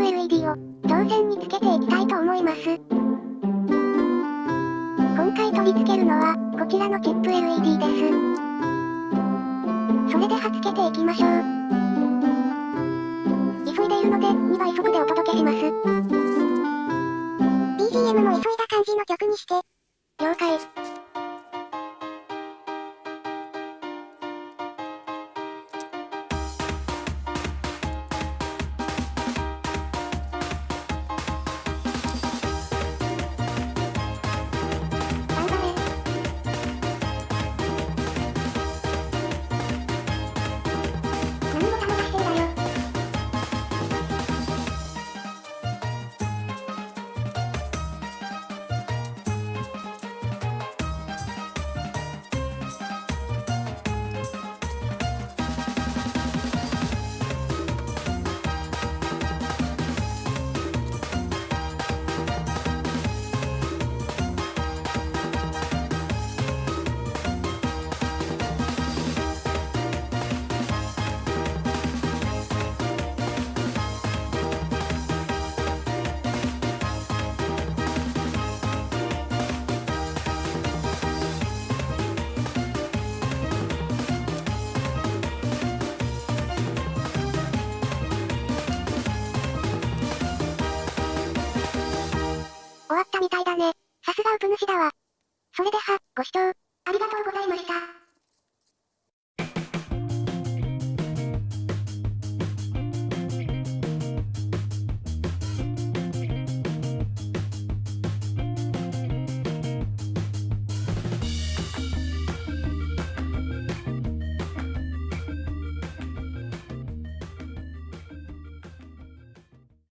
プ LED を導線につけていきたいと思います。今回取り付けるのはこちらのチップ LED です。それではつけていきましょう。急いでいるので2倍速でお届けします。BGM も急いだ感じの曲にして。了解。終わったみたいだね。さすがウプ主だわ。それでは、ご視聴、ありがとうございました。